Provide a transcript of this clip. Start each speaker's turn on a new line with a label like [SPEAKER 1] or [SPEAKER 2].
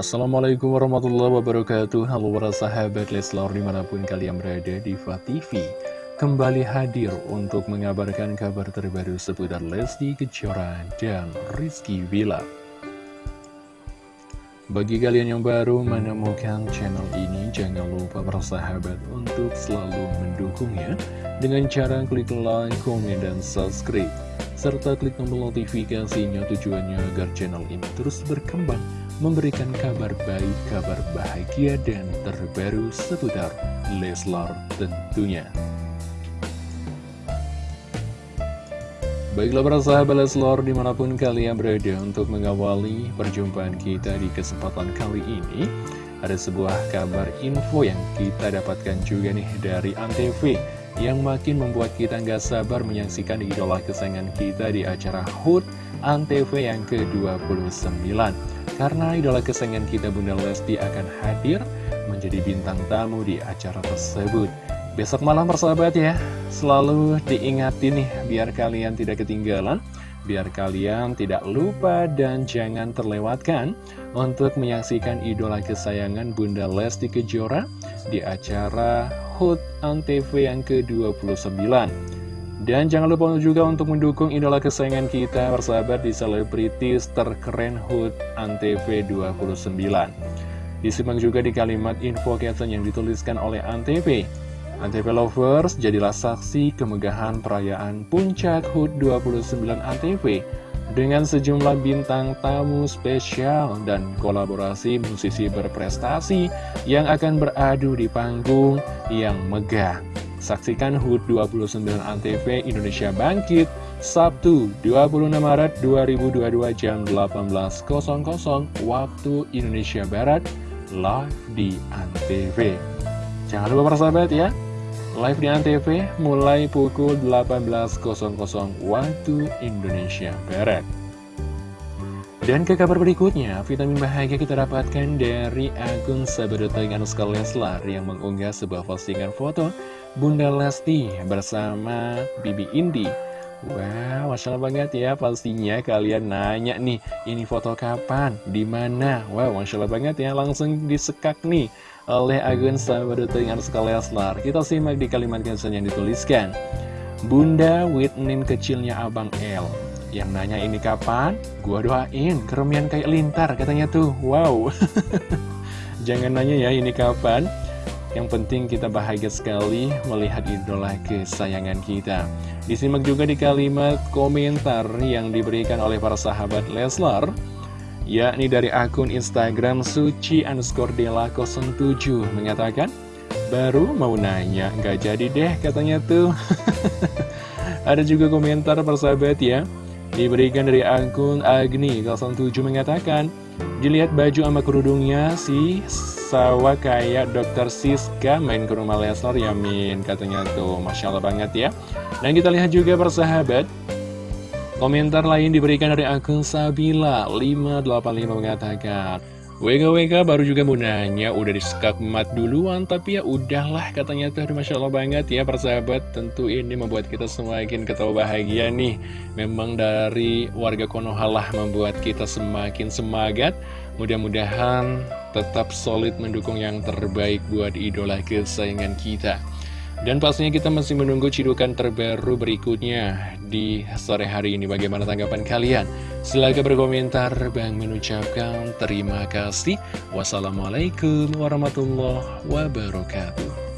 [SPEAKER 1] Assalamualaikum warahmatullahi wabarakatuh. Halo para sahabat Leslar di mana pun kalian berada di TV Kembali hadir untuk mengabarkan kabar terbaru seputar Lesti Kejora dan Rizky Villa. Bagi kalian yang baru menemukan channel ini Jangan lupa para sahabat untuk selalu mendukungnya Dengan cara klik like, komen, dan subscribe serta klik tombol notifikasinya tujuannya agar channel ini terus berkembang memberikan kabar baik, kabar bahagia, dan terbaru seputar Leslar tentunya. Baiklah para sahabat Leslar di mana pun kalian berada untuk mengawali perjumpaan kita di kesempatan kali ini Ada sebuah kabar info yang kita dapatkan juga nih dari Antv Yang makin membuat kita nggak sabar menyaksikan idola kesayangan kita di acara HUT Antv yang ke-29 karena idola kesayangan kita Bunda Lesti akan hadir menjadi bintang tamu di acara tersebut. Besok malam persahabat ya, selalu diingati nih biar kalian tidak ketinggalan, biar kalian tidak lupa dan jangan terlewatkan untuk menyaksikan idola kesayangan Bunda Lesti Kejora di acara HUT ANTV yang ke-29. Dan jangan lupa juga untuk mendukung idola kesayangan kita bersahabat di selebritis terkeren HUT Antv 29 Disimak juga di kalimat info caption yang dituliskan oleh Antv Antv Lovers jadilah saksi kemegahan perayaan puncak HUT 29 Antv dengan sejumlah bintang tamu spesial dan kolaborasi musisi berprestasi yang akan beradu di panggung yang megah. Saksikan HUT 29 ANTV Indonesia Bangkit Sabtu 26 Maret 2022 jam 18.00 waktu Indonesia Barat live di ANTV. Jangan lupa persahabat ya, live di ANTV mulai pukul 18.00 waktu Indonesia Barat. Dan ke kabar berikutnya, vitamin bahagia kita dapatkan dari akun sahabat Anuska Leslar yang mengunggah sebuah postingan foto Bunda Lesti bersama Bibi Indi. Wow, Masya Allah banget ya, pastinya kalian nanya nih, ini foto kapan, di mana? Wow, Masya Allah banget ya, langsung disekak nih oleh akun sahabat Anuska Leslar. Kita simak di kalimat caption yang dituliskan. Bunda Whitney kecilnya Abang L yang nanya ini kapan? Gua doain, keremian kayak lintar katanya tuh. Wow. Jangan nanya ya ini kapan. Yang penting kita bahagia sekali melihat idola kesayangan kita. Disimak juga di kalimat komentar yang diberikan oleh para sahabat Leslar. Yakni dari akun Instagram Suci underscore Dela 07 mengatakan, Baru mau nanya, nggak jadi deh katanya tuh. Ada juga komentar persahabat ya Diberikan dari akun Agni 07 mengatakan Dilihat baju sama kerudungnya si Sawa kayak dokter Siska main ke rumah Lesnar Yamin Katanya tuh. Masya Allah banget ya. Dan kita lihat juga persahabat Komentar lain diberikan dari akun Sabila 585 mengatakan WKWK baru juga mau nanya, udah disekak mat duluan, tapi ya udahlah katanya tuh, Masya Allah banget ya persahabat, tentu ini membuat kita semakin ketawa bahagia nih. Memang dari warga Konohalah membuat kita semakin semangat, mudah-mudahan tetap solid mendukung yang terbaik buat idola kesayangan kita. Dan pastinya kita masih menunggu cidukan terbaru berikutnya di sore hari ini. Bagaimana tanggapan kalian? Silahkan berkomentar. Bang mengucapkan terima kasih. Wassalamualaikum warahmatullahi wabarakatuh.